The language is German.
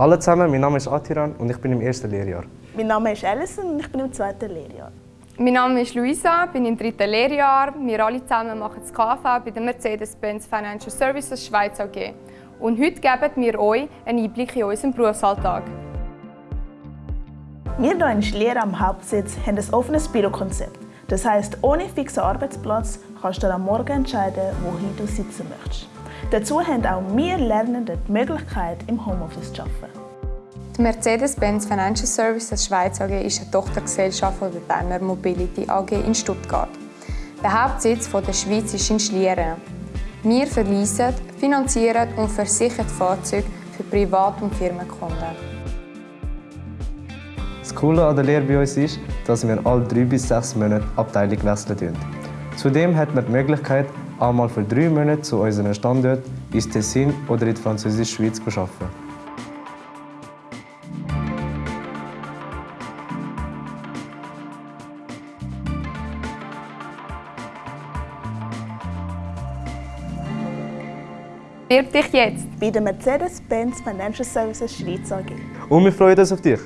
Hallo zusammen, mein Name ist Atiran und ich bin im ersten Lehrjahr. Mein Name ist Alison und ich bin im zweiten Lehrjahr. Mein Name ist Luisa, bin im dritten Lehrjahr. Wir alle zusammen machen das KV bei der Mercedes-Benz Financial Services Schweiz AG. Und heute geben wir euch einen Einblick in unseren Berufsalltag. Wir hier in Schlier am Hauptsitz haben ein offenes Bürokonzept. Das heisst, ohne fixen Arbeitsplatz kannst du am Morgen entscheiden, wohin du sitzen möchtest. Dazu haben auch wir Lernenden die Möglichkeit, im Homeoffice zu arbeiten. Die Mercedes-Benz Financial Services Schweiz AG ist eine Tochtergesellschaft der Berner Mobility AG in Stuttgart. Der Hauptsitz der Schweiz ist in Schlieren. Wir verleisen, finanzieren und versichern Fahrzeuge für Privat- und Firmenkunden. Das Coole an der Lehre bei uns ist, dass wir alle drei bis sechs Monate Abteilung wechseln. Zudem hat man die Möglichkeit, einmal für drei Monate zu unserem Standort ins Tessin oder in die französische Schweiz zu arbeiten. Bewirb dich jetzt! Bei der Mercedes-Benz Financial Services Schweiz AG. Und wir freuen uns auf dich!